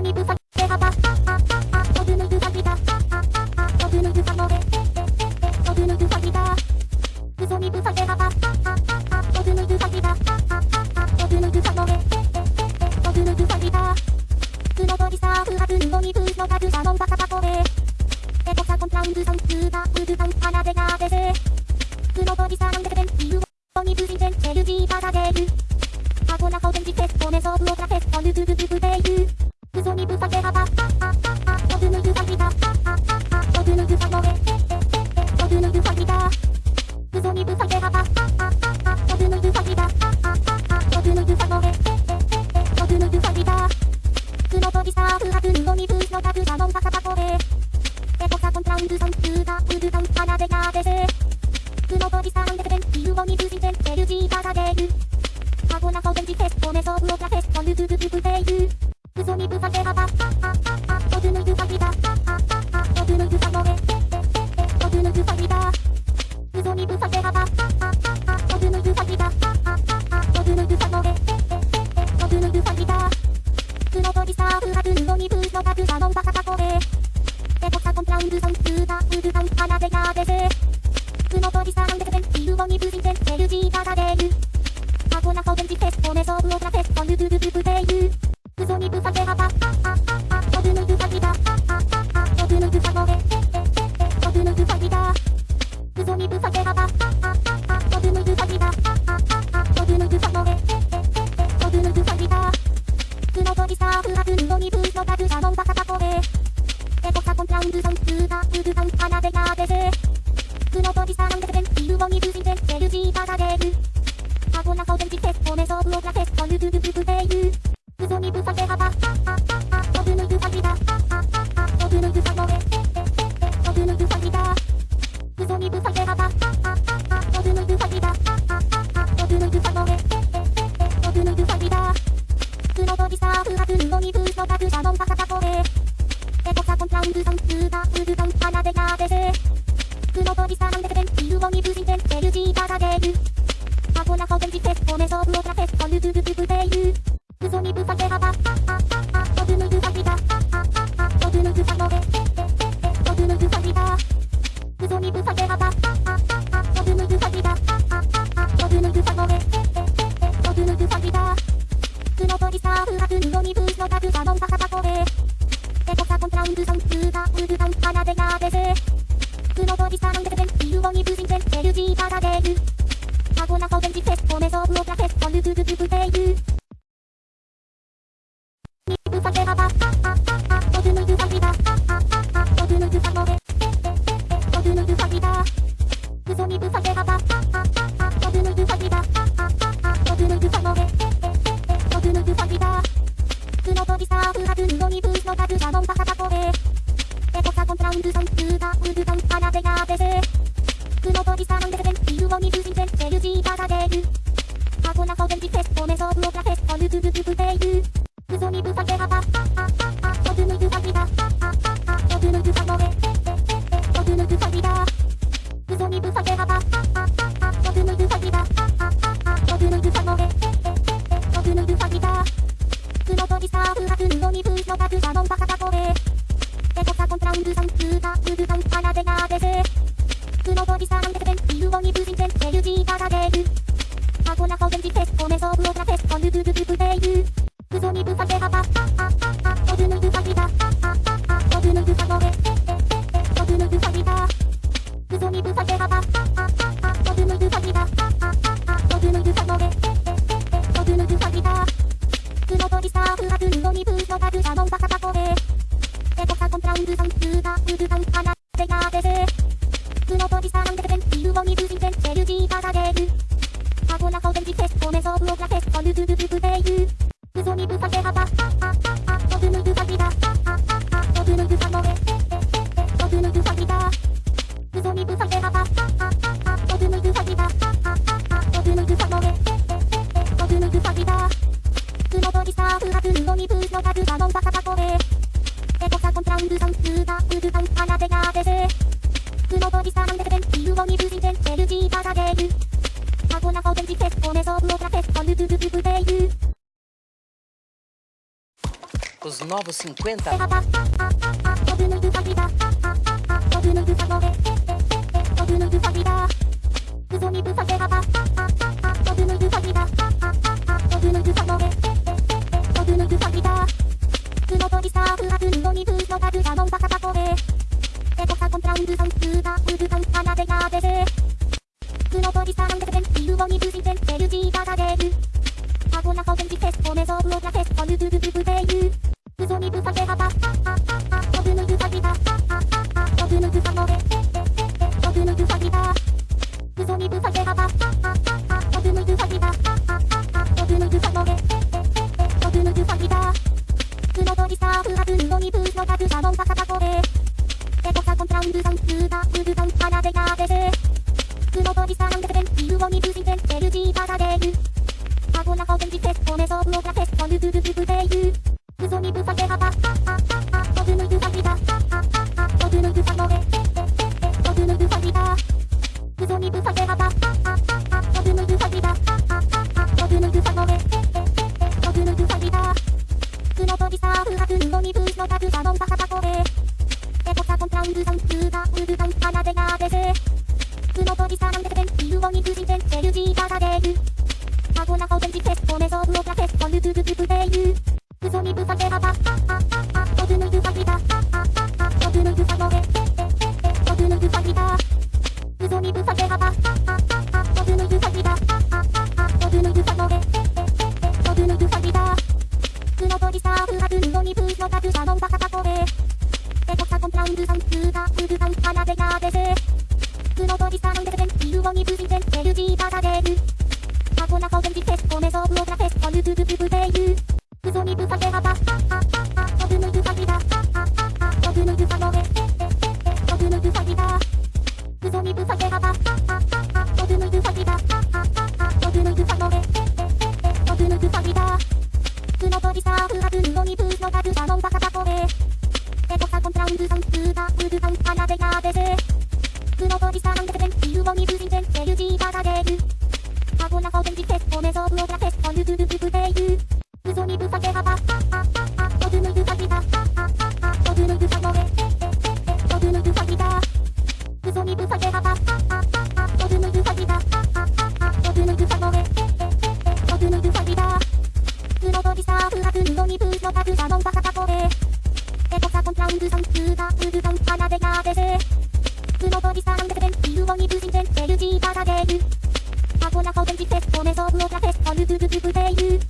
嘘にぶさけはばあああ飛ぶぬぐさぎだあああ飛ぶぬぐさのれ飛ぶぬぐさぎだ嘘にぶさけはばあああ飛ぶぬぐさぎだあああ飛ぶぬぐさのれ飛ぶぬぐさぎだ黒鳥サーフハズンゴニブーのガズサノンバカバコレエコサコンランズサンスーダウズサン花でがでせ黒鳥サンデベンビューゴニブリンゼンチェルジーバダデルビューゴニブリンゼンチェルジーバダデル。アゴナコデンジテストネソウオトラテアゴナコデンジテストネソブオトラテストヌズズズブデイユ嘘にぶさけはばあああ飛ぶぬぐさぎだ。あああ飛ぶぬぐさのれ飛ぶぬぐさぎだ。嘘にぶさけはばあああ飛ぶぬぐさぎだ。あああ飛ぶぬぐさのれ飛ぶぬぐさぎだ。黒鳥サーフハズンゴニブーのガズサノンバカバコレ。エコサコントラウンズサン。コデンジテストネソブオトラテストヌズズズブデイユ嘘にぶさけはばあああ飛ぶぬぐさぎだあああ飛ぶぬぐさのれ飛ぶぬぐさぎだ嘘にぶさけはばあああ飛ぶぬぐさぎだあああ飛ぶぬぐさのれ飛ぶぬぐさぎだ黒鳥サーフハズンゴニブーのガズサノンバカバコレエコサコントラウンズサンスーダウズサン花でがでせ黒鳥サーンデベンビルゴニブリンゼンチェルジーバダデルアゴナコデンジテスト。ネソブオトラテスト。ヌズズズブゴナコデンジテストネソブオトラテストヌズズズブデイユにぶさけはばあああ飛ぶぬぐさぎだあああ飛ぶぬぐさのれ飛ぶぬぐさぎだ嘘にぶさけはばあああ飛ぶぬぐさぎだあああ飛ぶぬぐさのれ飛ぶぬぐさぎだ黒鳥サーフハズンゴニブーのガズサノンバカバコレエコサコントラウンズサンスーダウズサン花でがでせ黒鳥サンデベンビルゴニブリンゼンェルジーバダデルアゴナコデンジテストネソブオトラテストヌズズズブデイユ嘘にぶさけはばあああ飛ぶぬぐさぎだあああ飛ぶぬぐさのれ飛ぶぬぐさぎだ嘘にぶさけはばあああ飛ぶぬぐさぎだあああ飛ぶぬぐさのれ飛ぶぬぐさぎだ黒鳥サーフハズンゴニブーのガズサノンバカバコレエコサコントラウンズサンスーダウズサン花でがでせ黒鳥サンデベンビルゴニブリンゼンチェルジーバダデル。アゴナコデンジテストネソブオトラテストヌズズズブデイユ嘘にぶさけはばあああ飛ぶぬぐさぎだあああ飛ぶぬぐさのれ飛ぶぬぐさぎだ嘘にぶさけはばあああ飛ぶぬぐさぎだあああ飛ぶぬぐさのれ飛ぶぬぐさぎだ黒鳥サーフハズンゴニブーのガズサノンバカバコレエコサコントラウンズサンスーダウズサン花でがでせ黒鳥サンデベンビルゴニブリンゼンチェルジーバダデルアゴナコデジテストネソブオトラテストヌズズズブデイユ嘘にぶさけはばジーバダデルアゴナコデンジテストネソブオトラテストヌズズズブデイユ Os novos 50. のポジターンデプテン、ビルボニブジペンエルジー、LG が出る。アゴナソセンジテス、オメゾブオラペス、オヌブブブブデイユ。ウソニブサテハタ、ハハハ。センビルオニブシンテン LG パラデルアゴナコテンジテスコメソブオプラテスコルブブブブデイユアゴナコテンジテストメソブオクラテスコルブルブブデイユ嘘にぶさけ旗飛ぶテスコメソブオグラテスコルブルブブデイユ嘘にぶさけ旗飛ぶぬぐさぎだ飛ぶぬぐさのれ飛ぶぬぐさぎだ嘘にぶさけ旗飛ぶぬぐさぎだ飛ぶぬぐさのれ飛ぶぬぐさぎだ黒鳥スターフハズのにブのタグシャノンバカタコレエコサコントランブサンスーダウルサン花でやでせ黒鳥スターンデセンビルオニブシンテン LG パラデルテスコメソブオグラテスコルブルブブデイユ嘘にぶさけ旗飛ぶぬぐさぎだ飛ぶぬぐさのれ飛ぶぬぐさぎだ嘘にぶさけ旗飛ぶぬぐさぎだ飛ぶぬぐさのれ飛ぶぬぐさぎだ黒飛びスターフハズのにブーのタグシャノンバカタコレエコサコントランブサンスーダウルサン花でやでせ黒飛びスターンデセンビルオニブシンテン LG パラデルアゴナコテンジテストメソブオグラテスコルブルブブデイユ